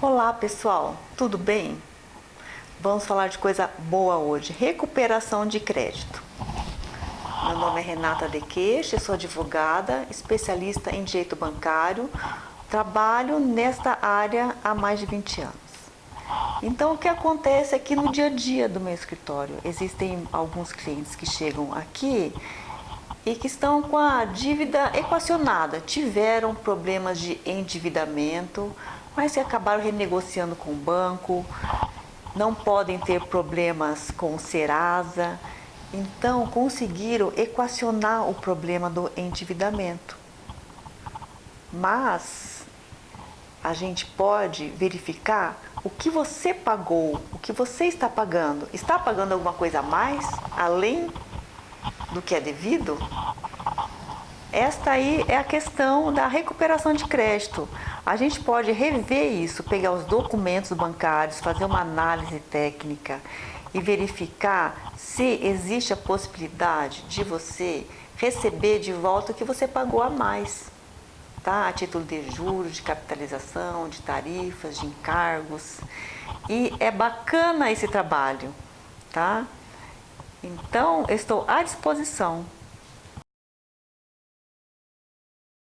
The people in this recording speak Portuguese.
Olá pessoal, tudo bem? Vamos falar de coisa boa hoje, recuperação de crédito. Meu nome é Renata De Queixe, sou advogada, especialista em direito bancário, trabalho nesta área há mais de 20 anos. Então o que acontece aqui no dia a dia do meu escritório? Existem alguns clientes que chegam aqui e que estão com a dívida equacionada, tiveram problemas de endividamento, mas que acabaram renegociando com o banco, não podem ter problemas com o Serasa, então conseguiram equacionar o problema do endividamento. Mas a gente pode verificar o que você pagou, o que você está pagando. Está pagando alguma coisa a mais, além do que é devido? Esta aí é a questão da recuperação de crédito. A gente pode rever isso, pegar os documentos bancários, fazer uma análise técnica e verificar se existe a possibilidade de você receber de volta o que você pagou a mais, tá? A título de juros, de capitalização, de tarifas, de encargos. E é bacana esse trabalho, tá? Então, estou à disposição